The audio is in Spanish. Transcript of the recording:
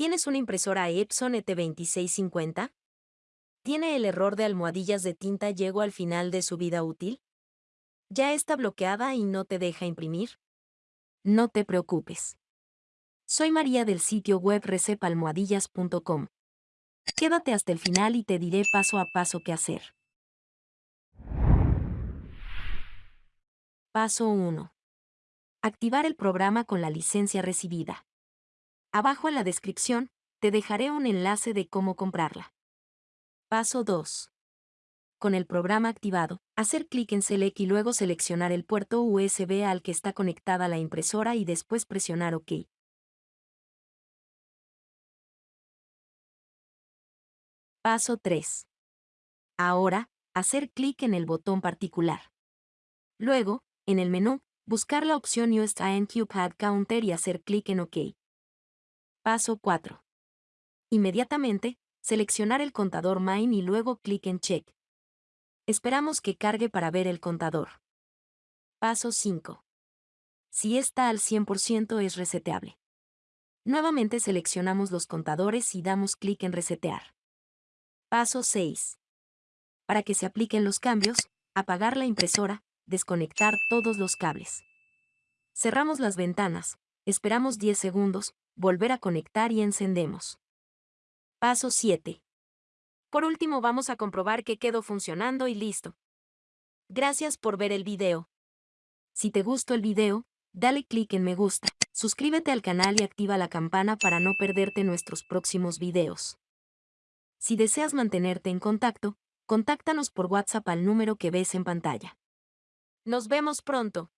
¿Tienes una impresora Epson E ET2650? ¿Tiene el error de almohadillas de tinta llegó al final de su vida útil? ¿Ya está bloqueada y no te deja imprimir? No te preocupes. Soy María del sitio web recepalmohadillas.com. Quédate hasta el final y te diré paso a paso qué hacer. Paso 1. Activar el programa con la licencia recibida. Abajo en la descripción, te dejaré un enlace de cómo comprarla. Paso 2. Con el programa activado, hacer clic en Select y luego seleccionar el puerto USB al que está conectada la impresora y después presionar OK. Paso 3. Ahora, hacer clic en el botón particular. Luego, en el menú, buscar la opción Use Cube Pad Counter y hacer clic en OK. Paso 4. Inmediatamente, seleccionar el contador Mine y luego clic en Check. Esperamos que cargue para ver el contador. Paso 5. Si está al 100% es reseteable. Nuevamente seleccionamos los contadores y damos clic en Resetear. Paso 6. Para que se apliquen los cambios, apagar la impresora, desconectar todos los cables. Cerramos las ventanas, esperamos 10 segundos, volver a conectar y encendemos. Paso 7. Por último vamos a comprobar que quedó funcionando y listo. Gracias por ver el video. Si te gustó el video, dale clic en me gusta, suscríbete al canal y activa la campana para no perderte nuestros próximos videos. Si deseas mantenerte en contacto, contáctanos por WhatsApp al número que ves en pantalla. Nos vemos pronto.